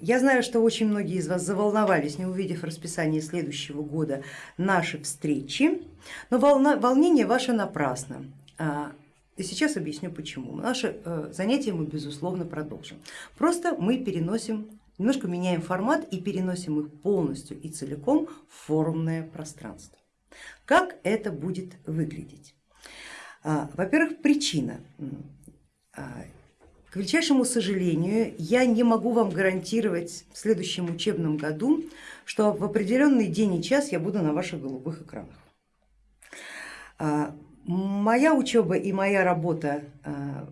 Я знаю, что очень многие из вас заволновались, не увидев расписание следующего года наши встречи, но волна, волнение ваше напрасно. А, и сейчас объясню почему. Наши э, занятия мы безусловно продолжим. Просто мы переносим, немножко меняем формат и переносим их полностью и целиком в форумное пространство. Как это будет выглядеть? А, во-первых, причина. К величайшему сожалению, я не могу вам гарантировать в следующем учебном году, что в определенный день и час я буду на ваших голубых экранах. А, моя учеба и моя работа а,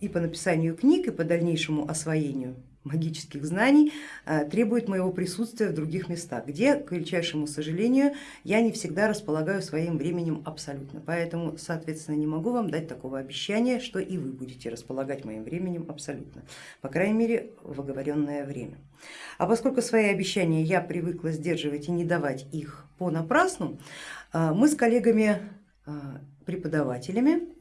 и по написанию книг, и по дальнейшему освоению магических знаний э, требует моего присутствия в других местах, где, к величайшему сожалению, я не всегда располагаю своим временем абсолютно. Поэтому, соответственно, не могу вам дать такого обещания, что и вы будете располагать моим временем абсолютно, по крайней мере в оговоренное время. А поскольку свои обещания я привыкла сдерживать и не давать их понапрасну, э, мы с коллегами э, преподавателями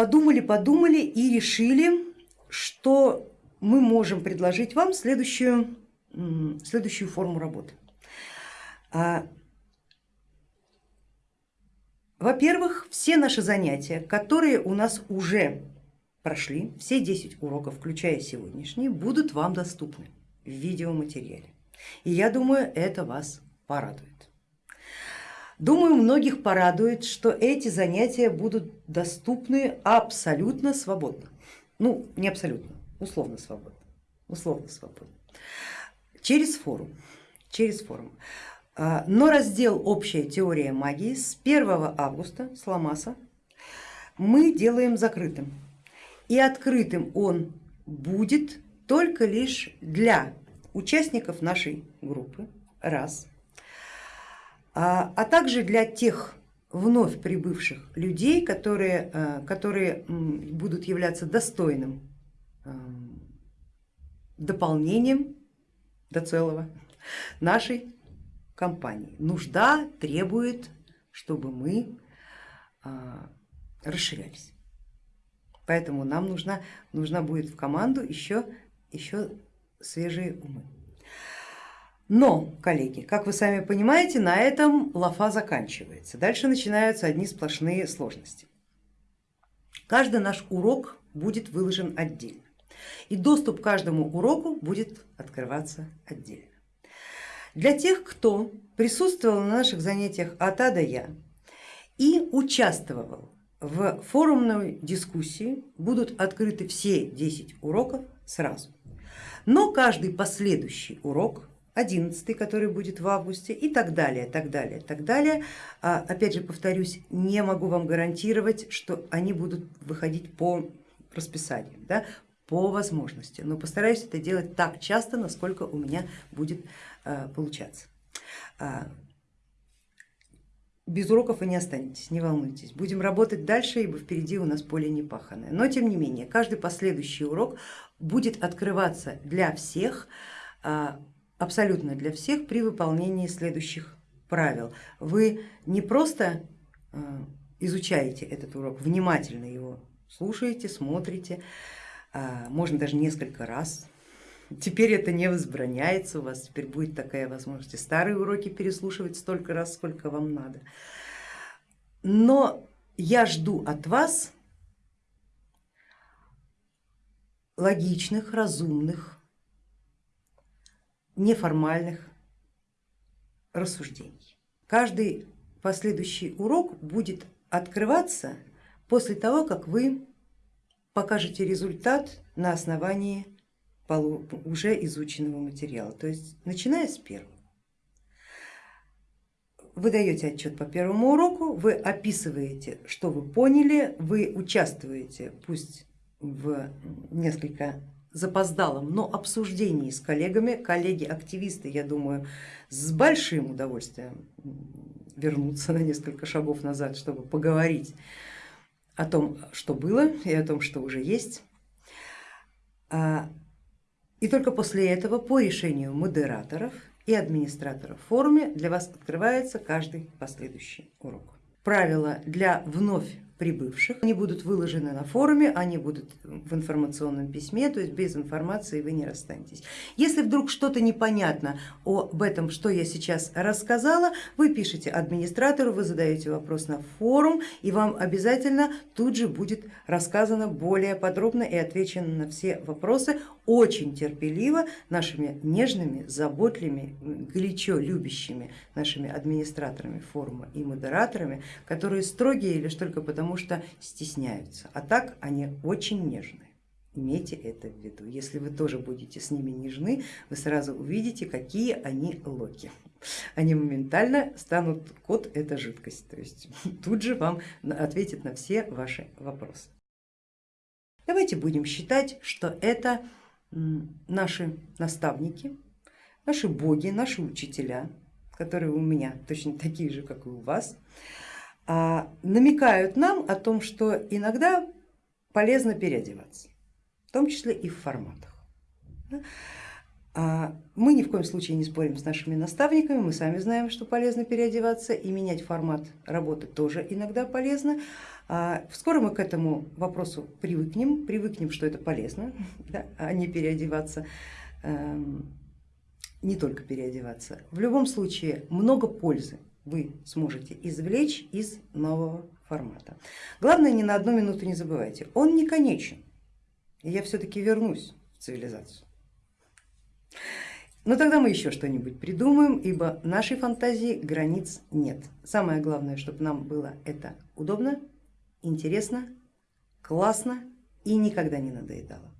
подумали, подумали и решили, что мы можем предложить вам следующую, следующую форму работы. А, во-первых, все наши занятия, которые у нас уже прошли, все 10 уроков, включая сегодняшний, будут вам доступны в видеоматериале. И я думаю, это вас порадует. Думаю, многих порадует, что эти занятия будут доступны абсолютно свободно. Ну, не абсолютно, условно свободно. Условно свободно. Через форум. Через форум. А, но раздел «Общая теория магии» с 1 августа с Ламаса мы делаем закрытым. И открытым он будет только лишь для участников нашей группы, раз, а, а также для тех вновь прибывших людей, которые, э, которые будут являться достойным э, дополнением до целого нашей компании. Нужда требует, чтобы мы э, расширялись. Поэтому нам нужна, нужна будет в команду еще, еще свежие умы. Но, коллеги, как вы сами понимаете, на этом лафа заканчивается. Дальше начинаются одни сплошные сложности. Каждый наш урок будет выложен отдельно и доступ к каждому уроку будет открываться отдельно. Для тех, кто присутствовал на наших занятиях от А до Я и участвовал в форумной дискуссии, будут открыты все 10 уроков сразу. Но каждый последующий урок 11, который будет в августе и так далее, так далее, так далее. А, опять же повторюсь, не могу вам гарантировать, что они будут выходить по расписанию, да, по возможности, но постараюсь это делать так часто, насколько у меня будет а, получаться. А, без уроков вы не останетесь, не волнуйтесь. Будем работать дальше, ибо впереди у нас поле не паханое. Но тем не менее, каждый последующий урок будет открываться для всех абсолютно для всех при выполнении следующих правил. Вы не просто э, изучаете этот урок, внимательно его слушаете, смотрите, а, можно даже несколько раз. Теперь это не возбраняется, у вас теперь будет такая возможность старые уроки переслушивать столько раз, сколько вам надо. Но я жду от вас логичных, разумных, неформальных рассуждений. Каждый последующий урок будет открываться после того, как вы покажете результат на основании уже изученного материала, то есть начиная с первого. Вы даете отчет по первому уроку, вы описываете, что вы поняли, вы участвуете, пусть в несколько запоздалом, но обсуждении с коллегами. Коллеги-активисты, я думаю, с большим удовольствием вернутся на несколько шагов назад, чтобы поговорить о том, что было и о том, что уже есть. А, и только после этого по решению модераторов и администраторов в форуме для вас открывается каждый последующий урок. Правила для вновь прибывших. Они будут выложены на форуме, они будут в информационном письме, то есть без информации вы не расстанетесь. Если вдруг что-то непонятно об этом, что я сейчас рассказала, вы пишите администратору, вы задаете вопрос на форум и вам обязательно тут же будет рассказано более подробно и отвечено на все вопросы очень терпеливо нашими нежными, заботливыми, горячо любящими нашими администраторами форума и модераторами, которые строгие лишь только потому, что стесняются, а так они очень нежные. Имейте это в виду. Если вы тоже будете с ними нежны, вы сразу увидите, какие они локи. Они моментально станут, кот это жидкость, то есть тут же вам ответит на все ваши вопросы. Давайте будем считать, что это наши наставники, наши боги, наши учителя, которые у меня точно такие же, как и у вас, намекают нам о том, что иногда полезно переодеваться, в том числе и в форматах. А, мы ни в коем случае не спорим с нашими наставниками, мы сами знаем, что полезно переодеваться и менять формат работы тоже иногда полезно. А, скоро мы к этому вопросу привыкнем, привыкнем, что это полезно, а не переодеваться, эм, не только переодеваться. В любом случае много пользы вы сможете извлечь из нового формата. Главное, ни на одну минуту не забывайте, он не конечен, и я все-таки вернусь в цивилизацию. Но тогда мы еще что-нибудь придумаем, ибо нашей фантазии границ нет. Самое главное, чтобы нам было это удобно, интересно, классно и никогда не надоедало.